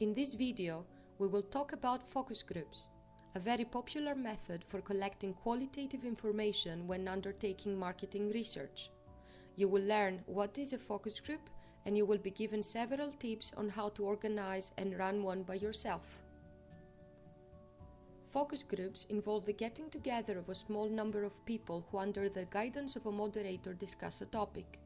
In this video, we will talk about focus groups, a very popular method for collecting qualitative information when undertaking marketing research. You will learn what is a focus group and you will be given several tips on how to organize and run one by yourself. Focus groups involve the getting together of a small number of people who, under the guidance of a moderator, discuss a topic.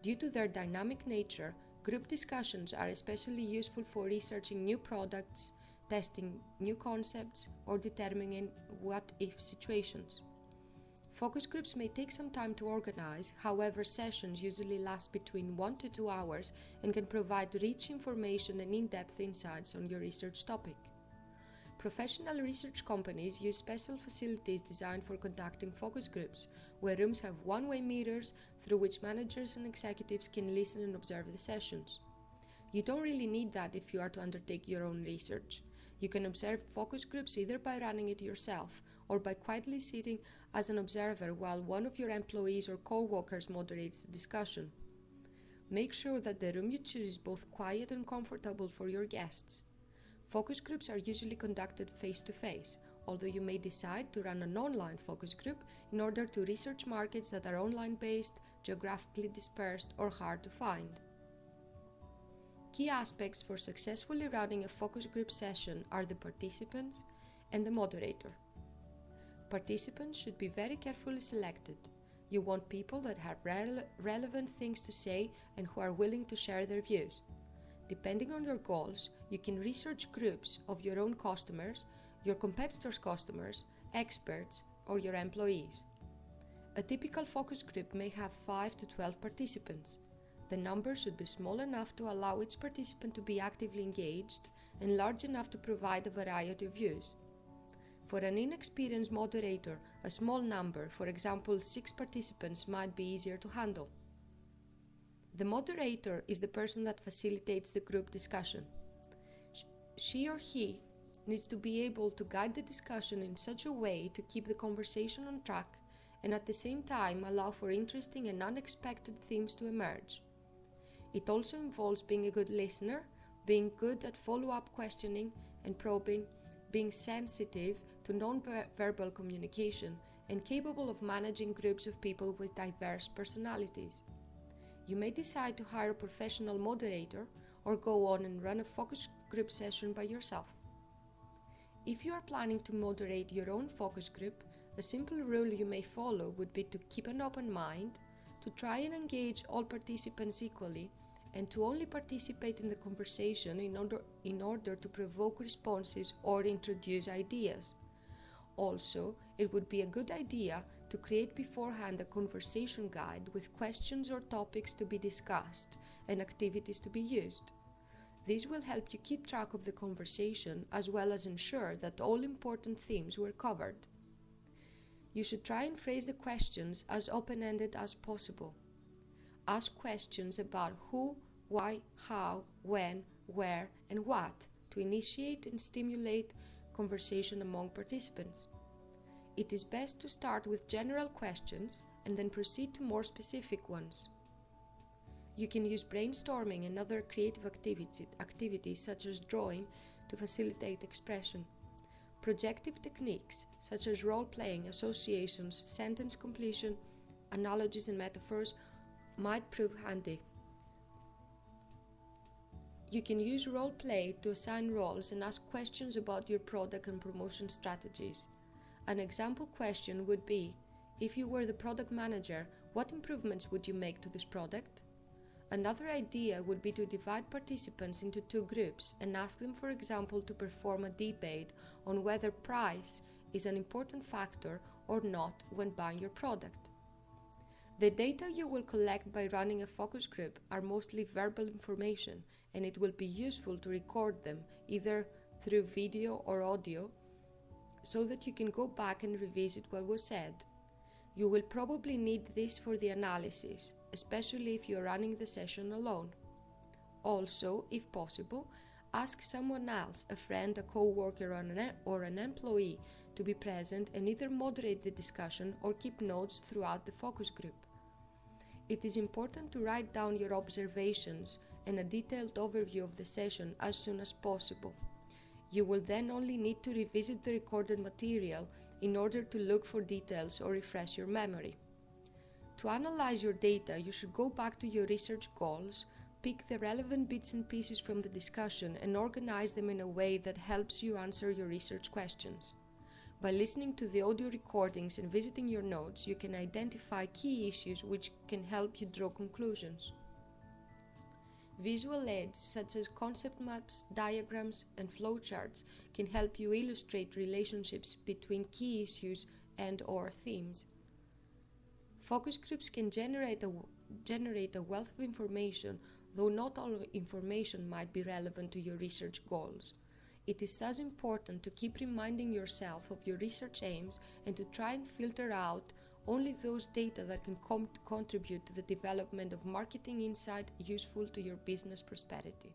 Due to their dynamic nature, Group discussions are especially useful for researching new products, testing new concepts, or determining what if situations. Focus groups may take some time to organize, however, sessions usually last between 1 to 2 hours and can provide rich information and in depth insights on your research topic. Professional research companies use special facilities designed for conducting focus groups, where rooms have one way mirrors through which managers and executives can listen and observe the sessions. You don't really need that if you are to undertake your own research. You can observe focus groups either by running it yourself or by quietly sitting as an observer while one of your employees or co workers moderates the discussion. Make sure that the room you choose is both quiet and comfortable for your guests. Focus groups are usually conducted face to face, although you may decide to run an online focus group in order to research markets that are online based, geographically dispersed, or hard to find. Key aspects for successfully running a focus group session are the participants and the moderator. Participants should be very carefully selected. You want people that have rele relevant things to say and who are willing to share their views. Depending on your goals, you can research groups of your own customers, your competitors' customers, experts, or your employees. A typical focus group may have 5 to 12 participants. The number should be small enough to allow each participant to be actively engaged and large enough to provide a variety of views. For an inexperienced moderator, a small number, for example 6 participants, might be easier to handle. The moderator is the person that facilitates the group discussion. She or he needs to be able to guide the discussion in such a way to keep the conversation on track and at the same time allow for interesting and unexpected themes to emerge. It also involves being a good listener, being good at follow up questioning and probing, being sensitive to non-verbal communication, and capable of managing groups of people with diverse personalities. You may decide to hire a professional moderator or go on and run a focus group session by yourself. If you are planning to moderate your own focus group, a simple rule you may follow would be to keep an open mind, to try and engage all participants equally, and to only participate in the conversation in order, in order to provoke responses or introduce ideas. Also, it would be a good idea to create beforehand a conversation guide with questions or topics to be discussed and activities to be used. This will help you keep track of the conversation as well as ensure that all important themes were covered. You should try and phrase the questions as open ended as possible. Ask questions about who, why, how, when, where, and what to initiate and stimulate conversation among participants it is best to start with general questions and then proceed to more specific ones. You can use brainstorming and other creative activity, activities such as drawing to facilitate expression. Projective techniques such as role playing, associations, sentence completion, analogies, and metaphors might prove handy. You can use role play to assign roles and ask questions about your product and promotion strategies. An example question would be, if you were the product manager, what improvements would you make to this product? Another idea would be to divide participants into two groups and ask them, for example, to perform a debate on whether price is an important factor or not when buying your product. The data you will collect by running a focus group are mostly verbal information, and it will be useful to record them either through video or audio so that you can go back and revisit what was said. You will probably need this for the analysis, especially if you're running the session alone. Also, if possible, ask someone else, a friend, a co-worker or an, or an employee, to be present and either moderate the discussion or keep notes throughout the focus group. It is important to write down your observations and a detailed overview of the session as soon as possible. You will then only need to revisit the recorded material in order to look for details or refresh your memory. To analyze your data, you should go back to your research goals, pick the relevant bits and pieces from the discussion, and organize them in a way that helps you answer your research questions. By listening to the audio recordings and visiting your notes, you can identify key issues which can help you draw conclusions. Visual aids such as concept maps, diagrams, and flowcharts can help you illustrate relationships between key issues and or themes. Focus groups can generate a, generate a wealth of information, though not all information might be relevant to your research goals. It is thus important to keep reminding yourself of your research aims and to try and filter out only those data that can contribute to the development of marketing insight useful to your business prosperity.